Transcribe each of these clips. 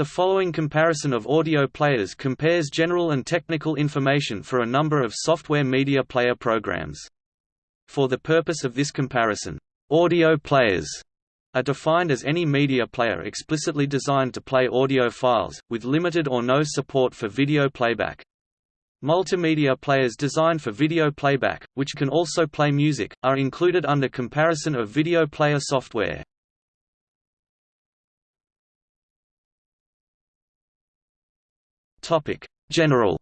The following comparison of audio players compares general and technical information for a number of software media player programs. For the purpose of this comparison, audio players are defined as any media player explicitly designed to play audio files, with limited or no support for video playback. Multimedia players designed for video playback, which can also play music, are included under comparison of video player software. Topic: General.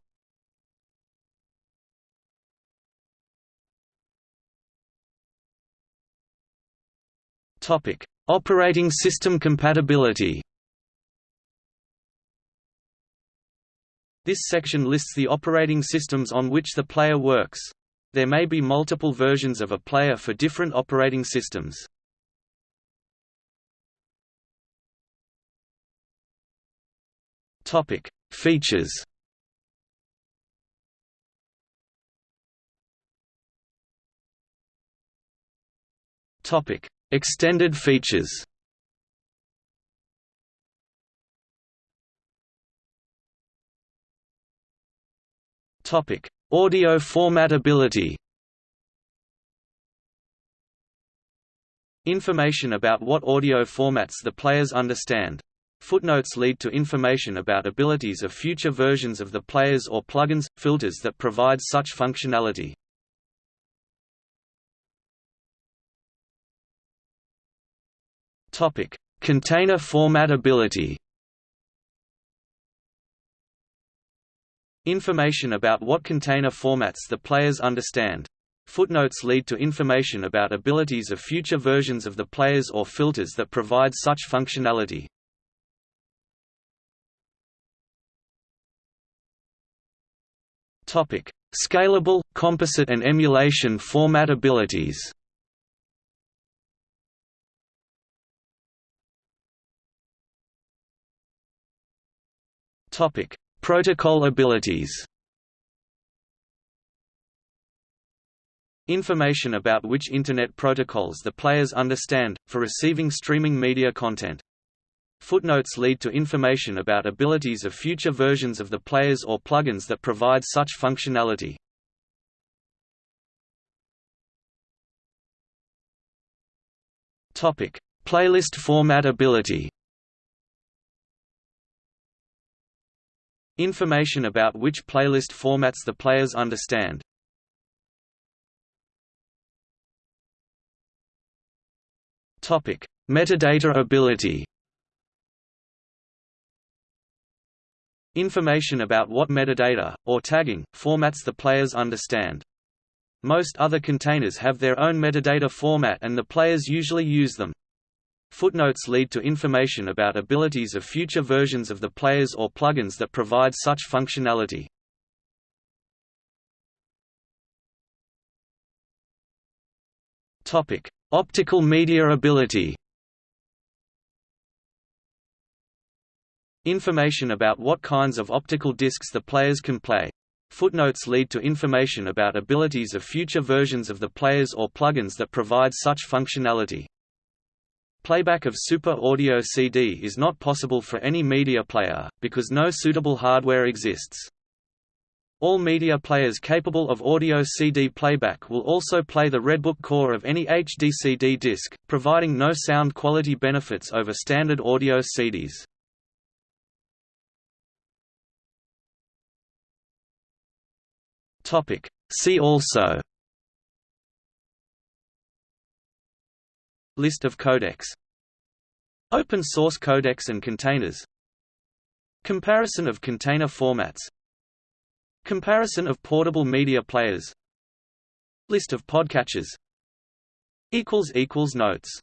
Topic: Operating system compatibility. This section lists the operating systems on which the player works. There may be multiple versions of a player for different operating systems. Topic: Features Topic: Extended features. Topic: Audio formatability. Information about what audio formats the players understand. Footnotes lead to information about abilities of future versions of the players or plugins, filters that provide such functionality. Container formatability Information about what container formats the players understand. Footnotes lead to information about abilities of future versions of the players or filters that provide such functionality. Topic: Scalable, composite and emulation format abilities. Topic: Protocol abilities. Information about which Internet protocols the players understand, for receiving streaming media content. Footnotes lead to information about abilities of future versions of the players or plugins that provide such functionality. Topic: Playlist format ability. Information about which playlist formats the players understand. Topic: Metadata ability. Information about what metadata, or tagging, formats the players understand. Most other containers have their own metadata format and the players usually use them. Footnotes lead to information about abilities of future versions of the players or plugins that provide such functionality. Optical media ability Information about what kinds of optical discs the players can play. Footnotes lead to information about abilities of future versions of the players or plugins that provide such functionality. Playback of Super Audio CD is not possible for any media player, because no suitable hardware exists. All media players capable of audio CD playback will also play the Redbook core of any HDCD disc, providing no sound quality benefits over standard audio CDs. Topic. See also List of codecs. Open source codecs and containers. Comparison of container formats. Comparison of portable media players. List of podcatchers. Notes